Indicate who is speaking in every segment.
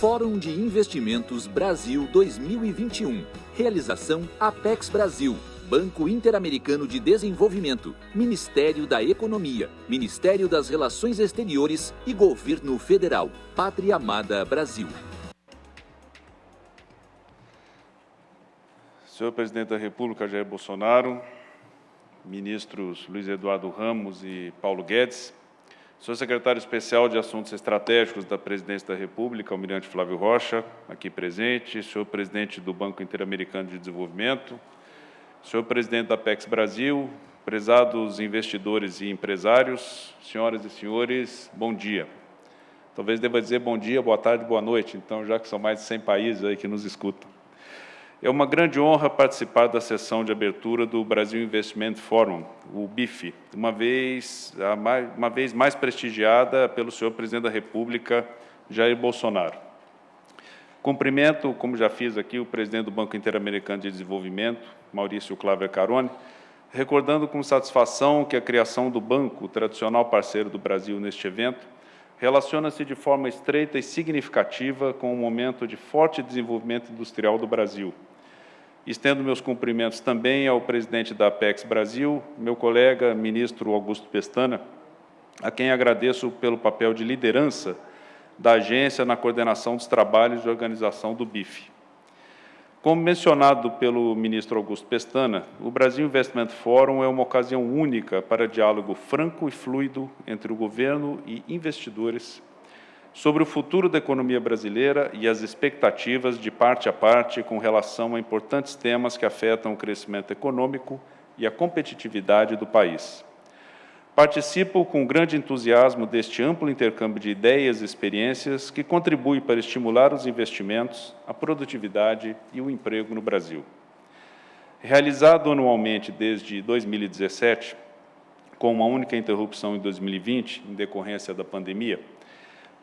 Speaker 1: Fórum de Investimentos Brasil 2021. Realização Apex Brasil. Banco Interamericano de Desenvolvimento, Ministério da Economia, Ministério das Relações Exteriores e Governo Federal. Pátria Amada Brasil.
Speaker 2: Senhor Presidente da República, Jair Bolsonaro, ministros Luiz Eduardo Ramos e Paulo Guedes, Senhor Secretário Especial de Assuntos Estratégicos da Presidência da República, Almirante Flávio Rocha, aqui presente, Senhor Presidente do Banco Interamericano de Desenvolvimento, Senhor Presidente da PEX Brasil, prezados investidores e empresários, senhoras e senhores, bom dia. Talvez deva dizer bom dia, boa tarde, boa noite, então, já que são mais de 100 países aí que nos escutam. É uma grande honra participar da sessão de abertura do Brasil Investment Forum, o BIF, uma vez, uma vez mais prestigiada pelo senhor Presidente da República, Jair Bolsonaro. Cumprimento, como já fiz aqui, o presidente do Banco Interamericano de Desenvolvimento, Maurício Cláudio Carone, recordando com satisfação que a criação do banco, tradicional parceiro do Brasil neste evento, relaciona-se de forma estreita e significativa com o momento de forte desenvolvimento industrial do Brasil. Estendo meus cumprimentos também ao presidente da Apex Brasil, meu colega, ministro Augusto Pestana, a quem agradeço pelo papel de liderança da agência na coordenação dos trabalhos de organização do BIF. Como mencionado pelo ministro Augusto Pestana, o Brasil Investment Forum é uma ocasião única para diálogo franco e fluido entre o governo e investidores sobre o futuro da economia brasileira e as expectativas de parte a parte com relação a importantes temas que afetam o crescimento econômico e a competitividade do país. Participo com grande entusiasmo deste amplo intercâmbio de ideias e experiências que contribui para estimular os investimentos, a produtividade e o emprego no Brasil. Realizado anualmente desde 2017, com uma única interrupção em 2020, em decorrência da pandemia,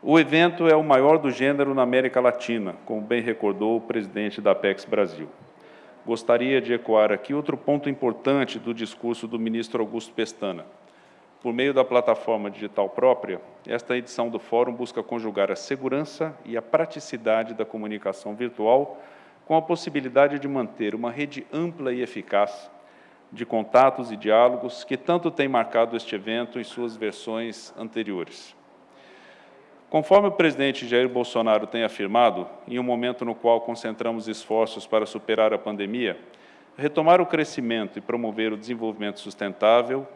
Speaker 2: o evento é o maior do gênero na América Latina, como bem recordou o presidente da Apex Brasil. Gostaria de ecoar aqui outro ponto importante do discurso do ministro Augusto Pestana, por meio da plataforma digital própria, esta edição do Fórum busca conjugar a segurança e a praticidade da comunicação virtual com a possibilidade de manter uma rede ampla e eficaz de contatos e diálogos que tanto tem marcado este evento em suas versões anteriores. Conforme o presidente Jair Bolsonaro tem afirmado, em um momento no qual concentramos esforços para superar a pandemia, retomar o crescimento e promover o desenvolvimento sustentável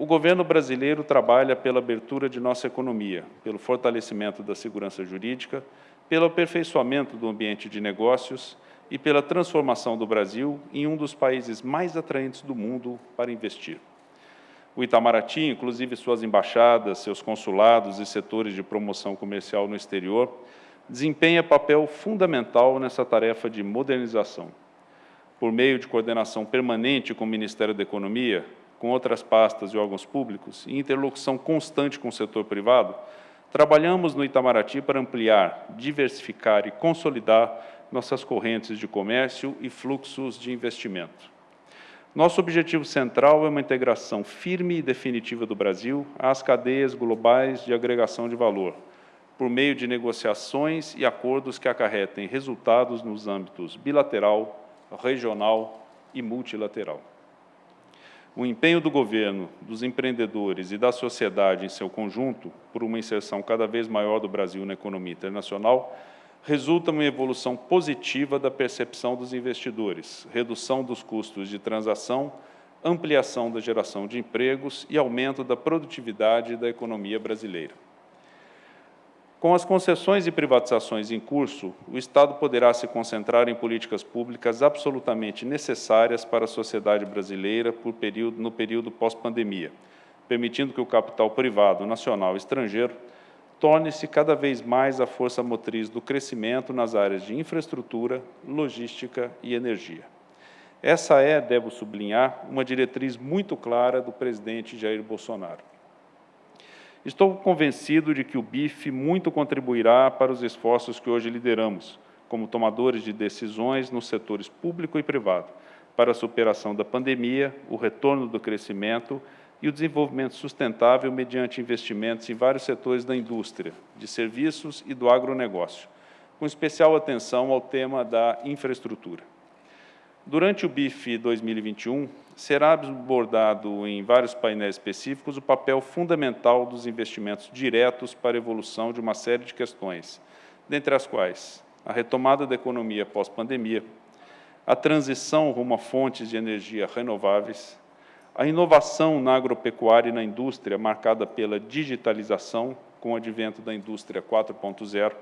Speaker 2: o governo brasileiro trabalha pela abertura de nossa economia, pelo fortalecimento da segurança jurídica, pelo aperfeiçoamento do ambiente de negócios e pela transformação do Brasil em um dos países mais atraentes do mundo para investir. O Itamaraty, inclusive suas embaixadas, seus consulados e setores de promoção comercial no exterior, desempenha papel fundamental nessa tarefa de modernização. Por meio de coordenação permanente com o Ministério da Economia, com outras pastas e órgãos públicos, em interlocução constante com o setor privado, trabalhamos no Itamaraty para ampliar, diversificar e consolidar nossas correntes de comércio e fluxos de investimento. Nosso objetivo central é uma integração firme e definitiva do Brasil às cadeias globais de agregação de valor, por meio de negociações e acordos que acarretem resultados nos âmbitos bilateral, regional e multilateral. O empenho do governo, dos empreendedores e da sociedade em seu conjunto por uma inserção cada vez maior do Brasil na economia internacional resulta uma evolução positiva da percepção dos investidores, redução dos custos de transação, ampliação da geração de empregos e aumento da produtividade da economia brasileira. Com as concessões e privatizações em curso, o Estado poderá se concentrar em políticas públicas absolutamente necessárias para a sociedade brasileira período, no período pós-pandemia, permitindo que o capital privado, nacional e estrangeiro torne-se cada vez mais a força motriz do crescimento nas áreas de infraestrutura, logística e energia. Essa é, devo sublinhar, uma diretriz muito clara do presidente Jair Bolsonaro. Estou convencido de que o BIF muito contribuirá para os esforços que hoje lideramos, como tomadores de decisões nos setores público e privado, para a superação da pandemia, o retorno do crescimento e o desenvolvimento sustentável mediante investimentos em vários setores da indústria, de serviços e do agronegócio, com especial atenção ao tema da infraestrutura. Durante o BIF 2021, será abordado em vários painéis específicos o papel fundamental dos investimentos diretos para a evolução de uma série de questões, dentre as quais a retomada da economia pós-pandemia, a transição rumo a fontes de energia renováveis, a inovação na agropecuária e na indústria, marcada pela digitalização, com o advento da indústria 4.0,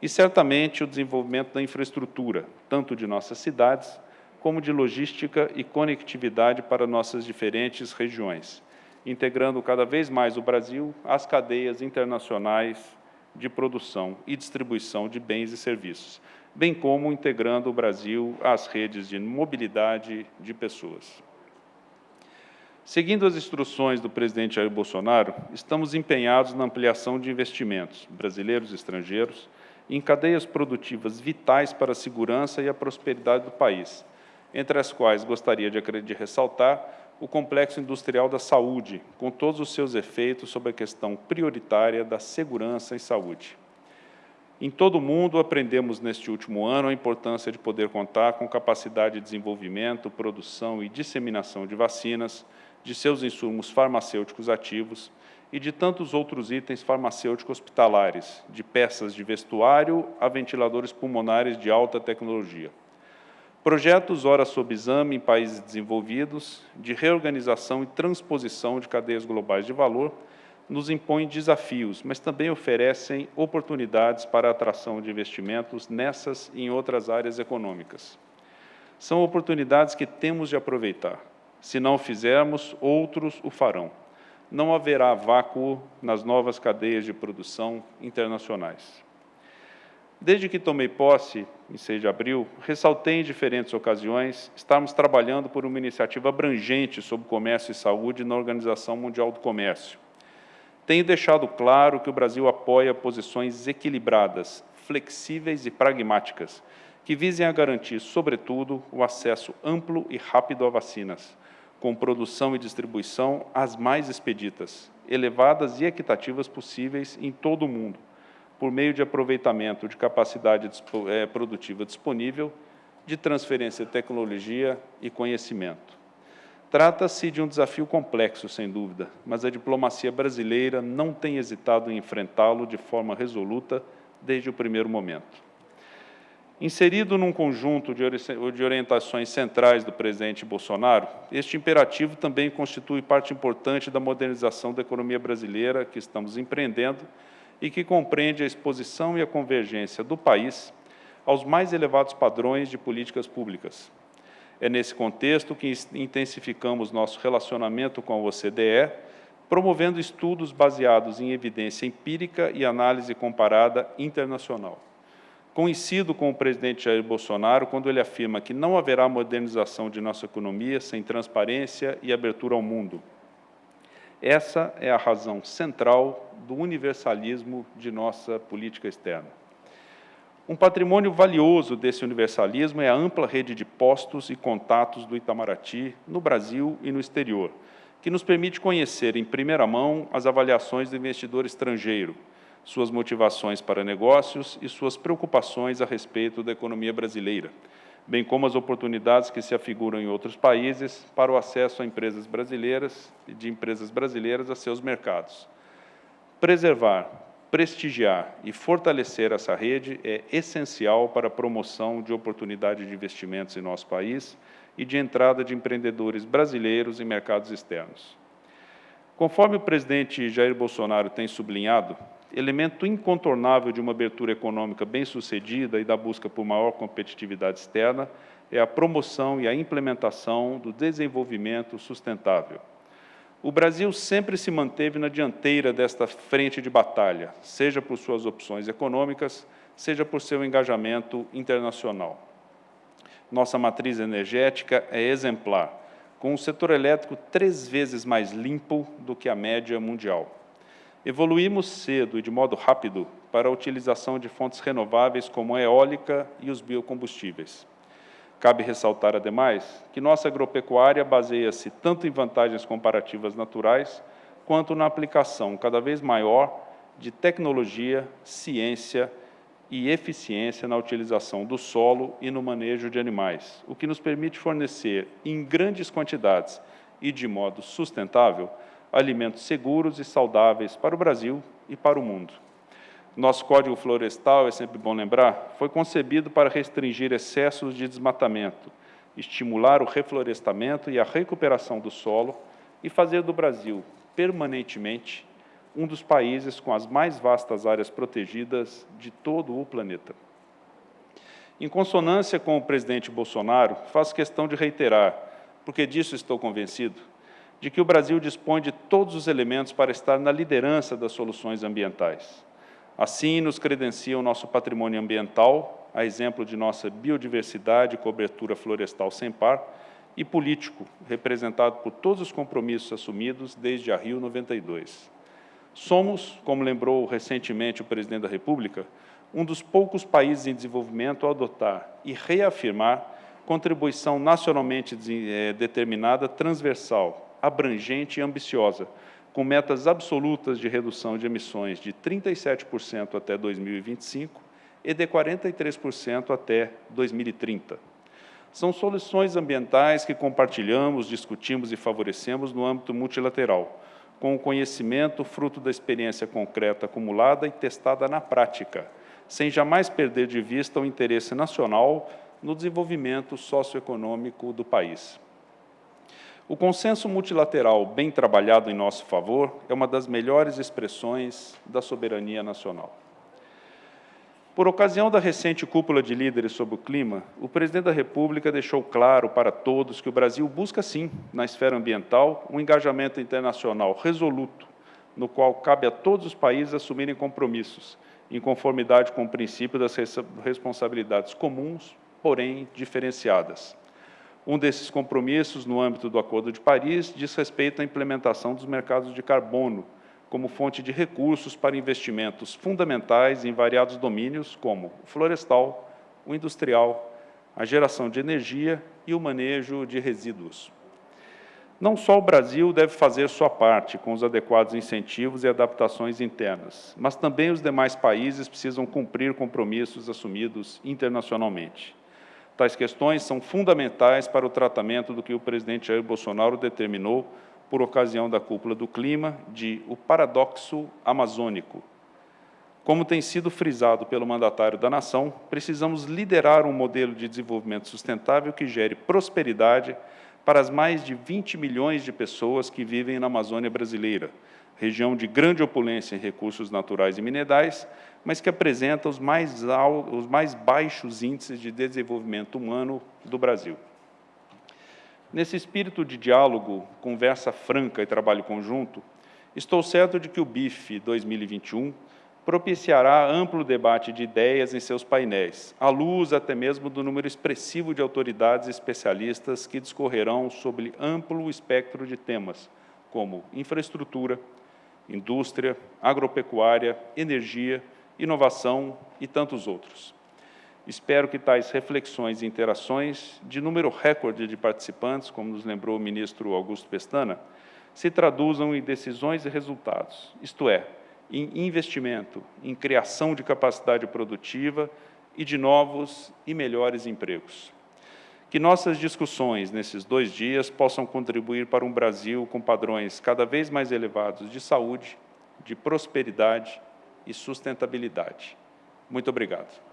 Speaker 2: e certamente o desenvolvimento da infraestrutura, tanto de nossas cidades, como de logística e conectividade para nossas diferentes regiões, integrando cada vez mais o Brasil às cadeias internacionais de produção e distribuição de bens e serviços, bem como integrando o Brasil às redes de mobilidade de pessoas. Seguindo as instruções do presidente Jair Bolsonaro, estamos empenhados na ampliação de investimentos brasileiros e estrangeiros em cadeias produtivas vitais para a segurança e a prosperidade do país, entre as quais gostaria de, ressaltar o complexo industrial da saúde, com todos os seus efeitos sobre a questão prioritária da segurança e saúde. Em todo o mundo, aprendemos neste último ano a importância de poder contar com capacidade de desenvolvimento, produção e disseminação de vacinas, de seus insumos farmacêuticos ativos e de tantos outros itens farmacêuticos hospitalares, de peças de vestuário a ventiladores pulmonares de alta tecnologia. Projetos ora sob exame em países desenvolvidos, de reorganização e transposição de cadeias globais de valor, nos impõem desafios, mas também oferecem oportunidades para a atração de investimentos nessas e em outras áreas econômicas. São oportunidades que temos de aproveitar. Se não fizermos, outros o farão. Não haverá vácuo nas novas cadeias de produção internacionais. Desde que tomei posse, em 6 de abril, ressaltei em diferentes ocasiões estarmos trabalhando por uma iniciativa abrangente sobre comércio e saúde na Organização Mundial do Comércio. Tenho deixado claro que o Brasil apoia posições equilibradas, flexíveis e pragmáticas, que visem a garantir, sobretudo, o acesso amplo e rápido a vacinas, com produção e distribuição as mais expeditas, elevadas e equitativas possíveis em todo o mundo, por meio de aproveitamento de capacidade é, produtiva disponível, de transferência de tecnologia e conhecimento. Trata-se de um desafio complexo, sem dúvida, mas a diplomacia brasileira não tem hesitado em enfrentá-lo de forma resoluta desde o primeiro momento. Inserido num conjunto de orientações centrais do presidente Bolsonaro, este imperativo também constitui parte importante da modernização da economia brasileira que estamos empreendendo e que compreende a exposição e a convergência do país aos mais elevados padrões de políticas públicas. É nesse contexto que intensificamos nosso relacionamento com a OCDE, promovendo estudos baseados em evidência empírica e análise comparada internacional. Coincido com o presidente Jair Bolsonaro quando ele afirma que não haverá modernização de nossa economia sem transparência e abertura ao mundo. Essa é a razão central do universalismo de nossa política externa. Um patrimônio valioso desse universalismo é a ampla rede de postos e contatos do Itamaraty no Brasil e no exterior, que nos permite conhecer em primeira mão as avaliações do investidor estrangeiro, suas motivações para negócios e suas preocupações a respeito da economia brasileira, bem como as oportunidades que se afiguram em outros países para o acesso a empresas brasileiras e de empresas brasileiras a seus mercados. Preservar, prestigiar e fortalecer essa rede é essencial para a promoção de oportunidades de investimentos em nosso país e de entrada de empreendedores brasileiros em mercados externos. Conforme o presidente Jair Bolsonaro tem sublinhado, elemento incontornável de uma abertura econômica bem-sucedida e da busca por maior competitividade externa é a promoção e a implementação do desenvolvimento sustentável. O Brasil sempre se manteve na dianteira desta frente de batalha, seja por suas opções econômicas, seja por seu engajamento internacional. Nossa matriz energética é exemplar, com o setor elétrico três vezes mais limpo do que a média mundial. Evoluímos cedo e de modo rápido para a utilização de fontes renováveis como a eólica e os biocombustíveis. Cabe ressaltar, ademais, que nossa agropecuária baseia-se tanto em vantagens comparativas naturais, quanto na aplicação cada vez maior de tecnologia, ciência e eficiência na utilização do solo e no manejo de animais, o que nos permite fornecer, em grandes quantidades e de modo sustentável, alimentos seguros e saudáveis para o Brasil e para o mundo. Nosso Código Florestal, é sempre bom lembrar, foi concebido para restringir excessos de desmatamento, estimular o reflorestamento e a recuperação do solo e fazer do Brasil, permanentemente, um dos países com as mais vastas áreas protegidas de todo o planeta. Em consonância com o presidente Bolsonaro, faço questão de reiterar, porque disso estou convencido, de que o Brasil dispõe de todos os elementos para estar na liderança das soluções ambientais. Assim, nos credencia o nosso patrimônio ambiental, a exemplo de nossa biodiversidade e cobertura florestal sem par, e político, representado por todos os compromissos assumidos desde a Rio 92. Somos, como lembrou recentemente o presidente da República, um dos poucos países em desenvolvimento a adotar e reafirmar contribuição nacionalmente eh, determinada, transversal, abrangente e ambiciosa, com metas absolutas de redução de emissões de 37% até 2025 e de 43% até 2030. São soluções ambientais que compartilhamos, discutimos e favorecemos no âmbito multilateral, com o conhecimento fruto da experiência concreta acumulada e testada na prática, sem jamais perder de vista o interesse nacional no desenvolvimento socioeconômico do país. O consenso multilateral bem trabalhado em nosso favor é uma das melhores expressões da soberania nacional. Por ocasião da recente cúpula de líderes sobre o clima, o presidente da República deixou claro para todos que o Brasil busca, sim, na esfera ambiental, um engajamento internacional resoluto, no qual cabe a todos os países assumirem compromissos, em conformidade com o princípio das responsabilidades comuns, porém diferenciadas. Um desses compromissos, no âmbito do Acordo de Paris, diz respeito à implementação dos mercados de carbono, como fonte de recursos para investimentos fundamentais em variados domínios, como o florestal, o industrial, a geração de energia e o manejo de resíduos. Não só o Brasil deve fazer sua parte com os adequados incentivos e adaptações internas, mas também os demais países precisam cumprir compromissos assumidos internacionalmente. Tais questões são fundamentais para o tratamento do que o presidente Jair Bolsonaro determinou por ocasião da cúpula do clima, de o paradoxo amazônico. Como tem sido frisado pelo mandatário da nação, precisamos liderar um modelo de desenvolvimento sustentável que gere prosperidade para as mais de 20 milhões de pessoas que vivem na Amazônia brasileira, região de grande opulência em recursos naturais e minerais, mas que apresenta os mais, os mais baixos índices de desenvolvimento humano do Brasil. Nesse espírito de diálogo, conversa franca e trabalho conjunto, estou certo de que o BIF 2021 propiciará amplo debate de ideias em seus painéis, à luz até mesmo do número expressivo de autoridades especialistas que discorrerão sobre amplo espectro de temas, como infraestrutura, indústria, agropecuária, energia, inovação e tantos outros. Espero que tais reflexões e interações, de número recorde de participantes, como nos lembrou o ministro Augusto Pestana, se traduzam em decisões e resultados, isto é, em investimento, em criação de capacidade produtiva e de novos e melhores empregos. Que nossas discussões nesses dois dias possam contribuir para um Brasil com padrões cada vez mais elevados de saúde, de prosperidade e sustentabilidade. Muito obrigado.